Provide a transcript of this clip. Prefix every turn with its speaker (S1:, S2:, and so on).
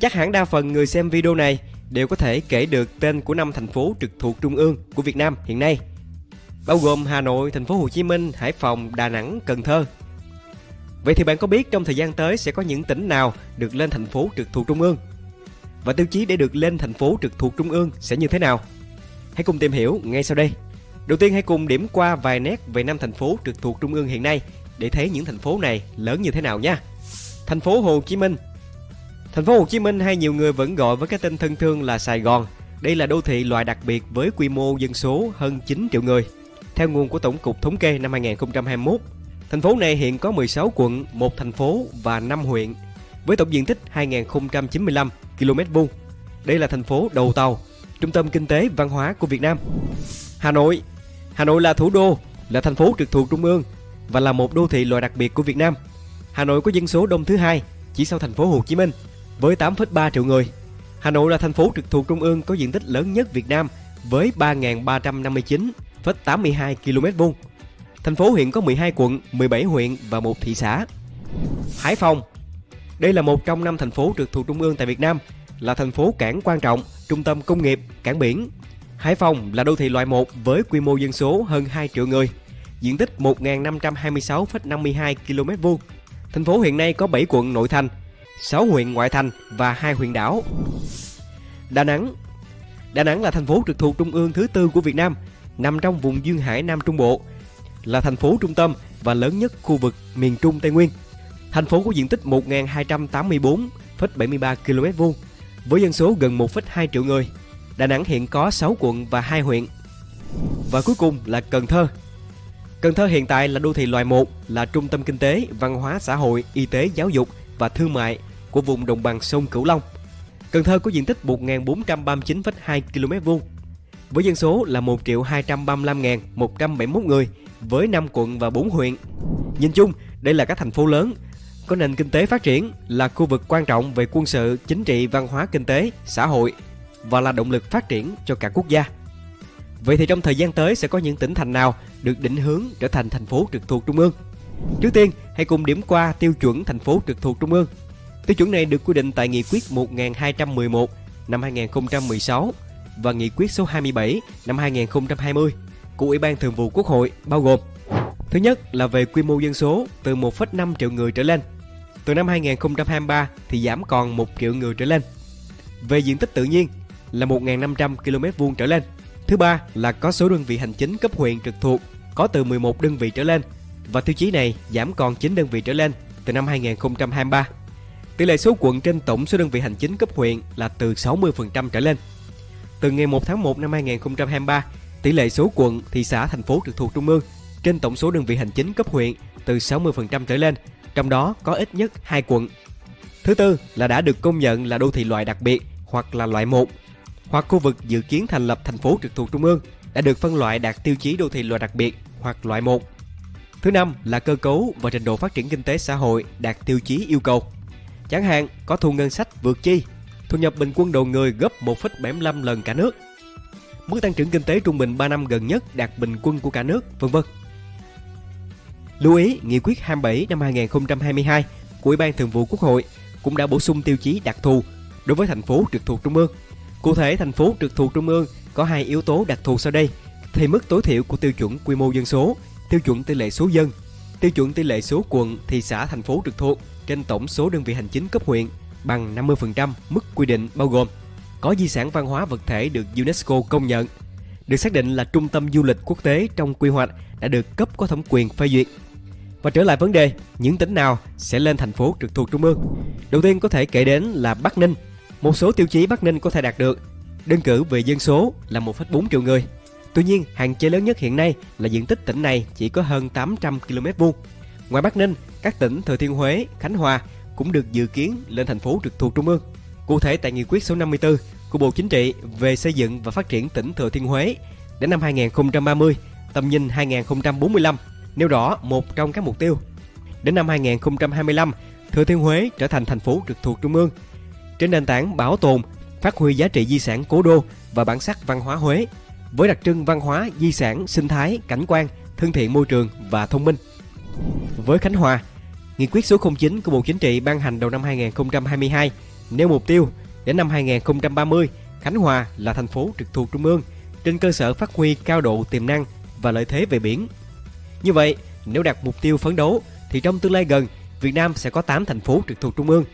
S1: Chắc hẳn đa phần người xem video này đều có thể kể được tên của năm thành phố trực thuộc trung ương của Việt Nam hiện nay, bao gồm Hà Nội, thành phố Hồ Chí Minh, Hải Phòng, Đà Nẵng, Cần Thơ. Vậy thì bạn có biết trong thời gian tới sẽ có những tỉnh nào được lên thành phố trực thuộc trung ương? Và tiêu chí để được lên thành phố trực thuộc trung ương sẽ như thế nào? Hãy cùng tìm hiểu ngay sau đây. Đầu tiên hãy cùng điểm qua vài nét về năm thành phố trực thuộc trung ương hiện nay để thấy những thành phố này lớn như thế nào nha. Thành phố Hồ Chí Minh Thành phố Hồ Chí Minh hay nhiều người vẫn gọi với cái tên thân thương là Sài Gòn. Đây là đô thị loại đặc biệt với quy mô dân số hơn 9 triệu người. Theo nguồn của Tổng cục Thống kê năm 2021, thành phố này hiện có 16 quận, một thành phố và 5 huyện với tổng diện tích 2095 km vuông. Đây là thành phố đầu tàu, trung tâm kinh tế văn hóa của Việt Nam. Hà Nội Hà Nội là thủ đô, là thành phố trực thuộc trung ương và là một đô thị loại đặc biệt của Việt Nam. Hà Nội có dân số đông thứ hai, chỉ sau thành phố Hồ Chí Minh với 8,3 triệu người. Hà Nội là thành phố trực thuộc trung ương có diện tích lớn nhất Việt Nam với 3.359,82 km vuông. Thành phố hiện có 12 quận, 17 huyện và một thị xã. Hải Phòng Đây là một trong năm thành phố trực thuộc trung ương tại Việt Nam, là thành phố cảng quan trọng, trung tâm công nghiệp, cảng biển. Hải Phòng là đô thị loại 1 với quy mô dân số hơn 2 triệu người, diện tích 1.526,52 km vuông. Thành phố hiện nay có 7 quận nội thành, 6 huyện ngoại thành và 2 huyện đảo. Đà Nẵng Đà Nẵng là thành phố trực thuộc trung ương thứ tư của Việt Nam, nằm trong vùng duyên hải Nam Trung Bộ, là thành phố trung tâm và lớn nhất khu vực miền Trung Tây Nguyên. Thành phố có diện tích 1.284,73 km vuông, với dân số gần 1,2 triệu người. Đà Nẵng hiện có 6 quận và 2 huyện. Và cuối cùng là Cần Thơ. Cần Thơ hiện tại là đô thị loại 1, là trung tâm kinh tế, văn hóa xã hội, y tế, giáo dục và thương mại của vùng đồng bằng sông Cửu Long. Cần Thơ có diện tích 1.439,2 km vuông với dân số là 1.235.171 người với 5 quận và 4 huyện. Nhìn chung, đây là các thành phố lớn có nền kinh tế phát triển, là khu vực quan trọng về quân sự, chính trị, văn hóa, kinh tế, xã hội và là động lực phát triển cho cả quốc gia. Vậy thì trong thời gian tới sẽ có những tỉnh thành nào được định hướng trở thành thành phố trực thuộc trung ương? Trước tiên, hãy cùng điểm qua tiêu chuẩn thành phố trực thuộc trung ương. Tiêu chuẩn này được quy định tại Nghị quyết 1211 năm 2016 và Nghị quyết số 27 năm 2020 của Ủy ban Thường vụ Quốc hội bao gồm Thứ nhất là về quy mô dân số từ 1,5 triệu người trở lên. Từ năm 2023 thì giảm còn 1 triệu người trở lên. Về diện tích tự nhiên là 1.500 km vuông trở lên. Thứ ba là có số đơn vị hành chính cấp huyện trực thuộc có từ 11 đơn vị trở lên và tiêu chí này giảm còn 9 đơn vị trở lên từ năm 2023. Tỷ lệ số quận trên tổng số đơn vị hành chính cấp huyện là từ 60% trở lên. Từ ngày 1 tháng 1 năm 2023, tỷ lệ số quận, thị xã, thành phố trực thuộc trung ương trên tổng số đơn vị hành chính cấp huyện từ 60% trở lên, trong đó có ít nhất 2 quận. Thứ tư là đã được công nhận là đô thị loại đặc biệt hoặc là loại 1 hoặc khu vực dự kiến thành lập thành phố trực thuộc trung ương đã được phân loại đạt tiêu chí đô thị loại đặc biệt hoặc loại 1. Thứ năm là cơ cấu và trình độ phát triển kinh tế xã hội đạt tiêu chí yêu cầu. Chẳng hạn có thu ngân sách vượt chi, thu nhập bình quân đầu người gấp 1,75 lần cả nước. Mức tăng trưởng kinh tế trung bình 3 năm gần nhất đạt bình quân của cả nước, vân vân. Lưu ý, Nghị quyết 27 năm 2022 của Ủy ban Thường vụ Quốc hội cũng đã bổ sung tiêu chí đặc thù đối với thành phố trực thuộc trung ương. Cụ thể, thành phố trực thuộc trung ương có hai yếu tố đặc thù sau đây thì mức tối thiểu của tiêu chuẩn quy mô dân số, tiêu chuẩn tỷ lệ số dân, tiêu chuẩn tỷ lệ số quận, thị xã, thành phố trực thuộc trên tổng số đơn vị hành chính cấp huyện bằng 50% mức quy định bao gồm có di sản văn hóa vật thể được UNESCO công nhận, được xác định là trung tâm du lịch quốc tế trong quy hoạch đã được cấp có thẩm quyền phê duyệt. Và trở lại vấn đề, những tỉnh nào sẽ lên thành phố trực thuộc trung ương? Đầu tiên có thể kể đến là Bắc Ninh. Một số tiêu chí Bắc Ninh có thể đạt được. Đơn cử về dân số là 1,4 triệu người. Tuy nhiên, hạn chế lớn nhất hiện nay là diện tích tỉnh này chỉ có hơn 800 km vuông. Ngoài Bắc Ninh, các tỉnh Thừa Thiên Huế, Khánh Hòa cũng được dự kiến lên thành phố trực thuộc trung ương. Cụ thể tại nghị quyết số 54 của Bộ Chính trị về xây dựng và phát triển tỉnh Thừa Thiên Huế đến năm 2030, tầm nhìn 2045 nêu rõ một trong các mục tiêu. Đến năm 2025, Thừa Thiên Huế trở thành thành phố trực thuộc trung ương. Trên nền tảng bảo tồn, phát huy giá trị di sản cố đô và bản sắc văn hóa Huế với đặc trưng văn hóa, di sản, sinh thái, cảnh quan, thân thiện môi trường và thông minh. Với Khánh Hòa, Nghị quyết số 09 của Bộ Chính trị ban hành đầu năm 2022 nêu mục tiêu đến năm 2030, Khánh Hòa là thành phố trực thuộc trung ương trên cơ sở phát huy cao độ tiềm năng và lợi thế về biển. Như vậy, nếu đặt mục tiêu phấn đấu thì trong tương lai gần, Việt Nam sẽ có 8 thành phố trực thuộc trung ương